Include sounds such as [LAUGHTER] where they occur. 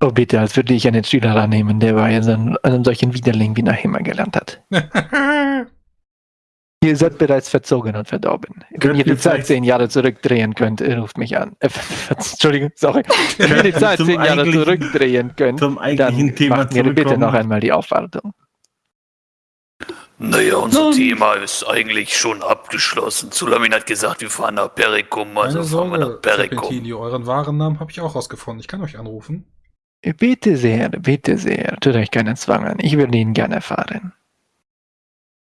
Oh bitte, als würde ich einen Schüler annehmen, der bei einem, einem solchen Widerling wie Nahima gelernt hat. [LAUGHS] Ihr seid bereits verzogen und verdorben. Wenn ihr die Zeit zehn Jahre zurückdrehen könnt, ruft mich an. Äh, [LAUGHS] Entschuldigung, sorry. [LAUGHS] Wenn ihr die Zeit zehn Jahre zurückdrehen könnt, Zum eigentlichen dann Thema macht mir bitte noch einmal die Aufwartung. Naja, unser Nun. Thema ist eigentlich schon abgeschlossen. Sulamin hat gesagt, wir fahren nach Perikum, also Keine fahren wir Sorge, nach Perikum. Euren wahren Namen habe ich auch rausgefunden. Ich kann euch anrufen. Bitte sehr, bitte sehr. Tut euch keinen Zwang an. Ich würde ihn gerne erfahren.